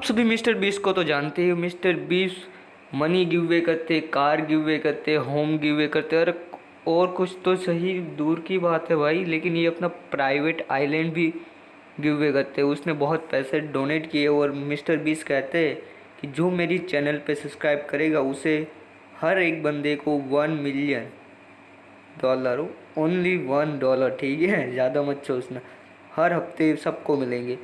आप सभी मिस्टर बीस को तो जानते ही मिस्टर बीस मनी गिवे करते कार गिव वे करते होम गिवे करते, और और कुछ तो सही दूर की बात है भाई, लेकिन ये अपना प्राइवेट आइलैंड भी गिवे करते। उसने बहुत पैसे डोनेट किए और मिस्टर बीस कहते हैं कि जो मेरी चैनल पे सब्सक्राइब करेगा, उसे हर एक बंदे को one million dollar only one dollar ठीक है? ज़्यादा मत सोचना। हर हफ़्ते सबको मिलेंगे।